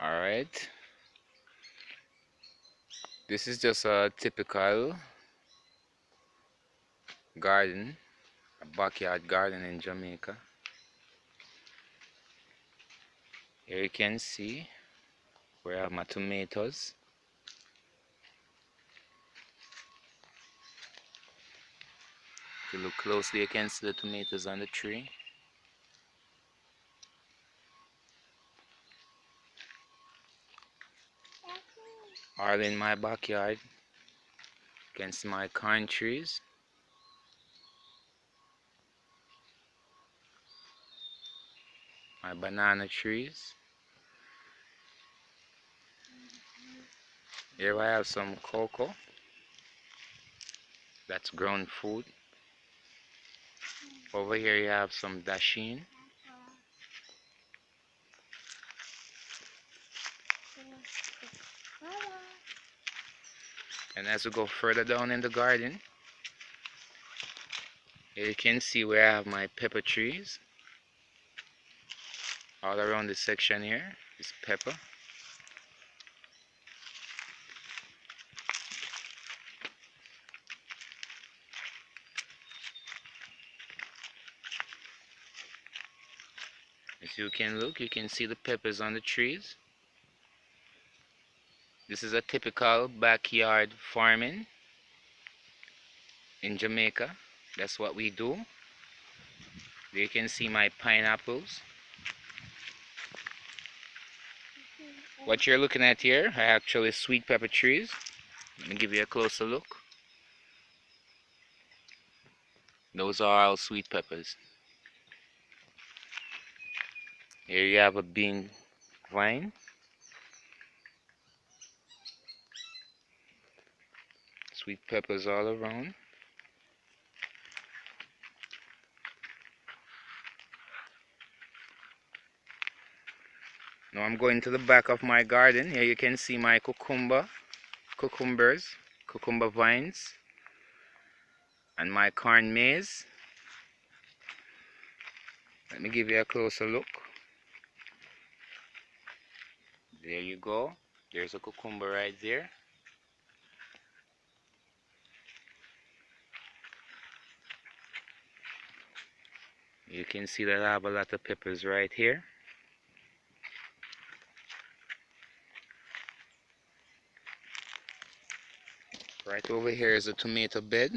Alright. This is just a typical garden, a backyard garden in Jamaica. Here you can see where have my tomatoes. If you look closely, you can see the tomatoes on the tree. All in my backyard. against my corn trees. My banana trees. Here I have some cocoa. That's grown food. Over here you have some dasheen. And as we go further down in the garden, you can see where I have my pepper trees. All around this section here is pepper. As you can look, you can see the peppers on the trees. This is a typical backyard farming in Jamaica. That's what we do. You can see my pineapples. What you're looking at here are actually sweet pepper trees. Let me give you a closer look. Those are all sweet peppers. Here you have a bean vine. Sweet peppers all around. Now I'm going to the back of my garden. Here you can see my cucumber, cucumbers, cucumber vines, and my corn maze. Let me give you a closer look. There you go. There's a cucumber right there. You can see that I have a lot of peppers right here. Right over here is a tomato bed.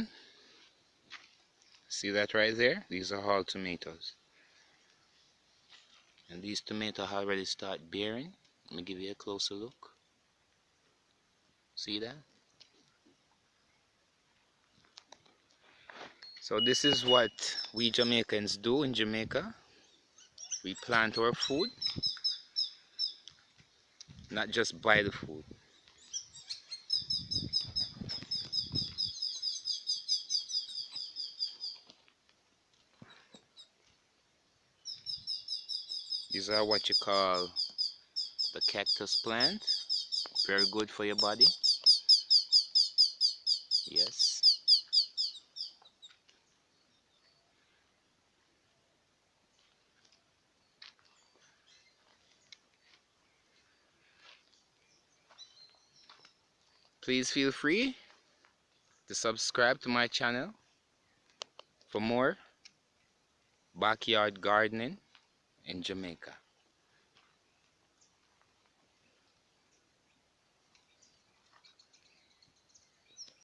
See that right there? These are all tomatoes. And these tomatoes already start bearing. Let me give you a closer look. See that? So this is what we Jamaicans do in Jamaica. We plant our food, not just buy the food. These are what you call the cactus plant. Very good for your body. Yes. Please feel free to subscribe to my channel for more backyard gardening in Jamaica.